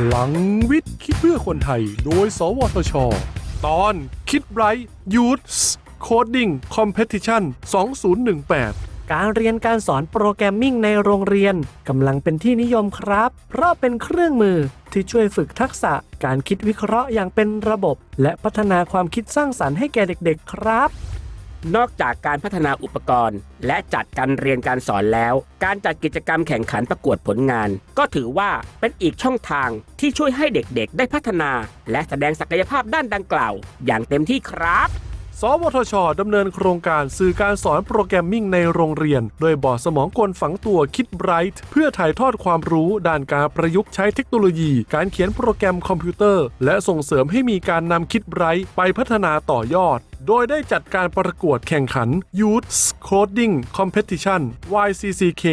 พลังวิทย์คิดเพื่อคนไทย โดย สวทช ตอนคิดไบรท์ยูทส์โคดดิ้งคอมเพติชัน2018การเรียนการสอน programming ในโรงเรียนกำลังเป็นที่นิยมครับ เพราะเป็นเครื่องมือที่ช่วยฝึกทักษะการคิดวิเคราะห์อย่างเป็นระบบ และพัฒนาความคิดสร้างสรรค์ให้แก่เด็กๆครับ นอกจากการพัฒนาอุปกรณ์ และจัดการเรียนการสอนแล้ว การจัดกิจกรรมแข่งขันประกวดผลงาน ก็ถือว่าเป็นอีกช่องทางที่ช่วยให้เด็กๆ ได้พัฒนา และแสดงศักยภาพด้านดังกล่าว อย่างเต็มที่ครับ สวทชดำเนินโครงการสื่อการสอน programming ในโรงเรียน โดยบอร์ดสมองกลฝังตัว KidBright เพื่อถ่ายทอดความรู้ด้านการประยุกต์ใช้เทคโนโลยี การเขียนโปรแกรมคอมพิวเตอร์ และส่งเสริมให้มีการนำ KidBright ไปพัฒนาต่อยอดโดยได้จัดการประกวดแข่งขัน Youth Coding Competition YCCK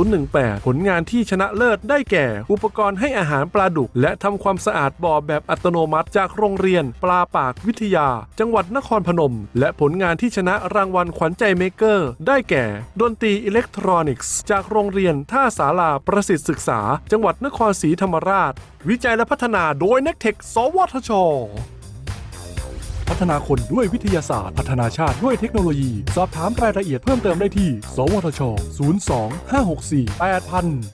2018 ผลงานที่ชนะเลิศได้แก่ อุปกรณ์ให้อาหารปลาดุก และทำความสะอาดบ่อแบบอัตโนมัติจากโรงเรียนปลาปากวิทยา จังหวัดนครพนม และผลงานที่ชนะรางวัลขวัญใจเมเกอร์ ได้แก่ ดนตรีอิเล็กทรอนิกส์ จากโรงเรียนท่าสาราประสิทธิ์ศึกษา จังหวัดนครศรีธรรมราช วิจัยและพัฒนาโดยนักเทคสวทช ฒนาคนด้วยวิทยาศาสตร์ พัฒนาชาติด้วยเทคโนโลยี สอบถามรายละเอียดเพิ่มเติมได้ที่ สวทช 02 564 8000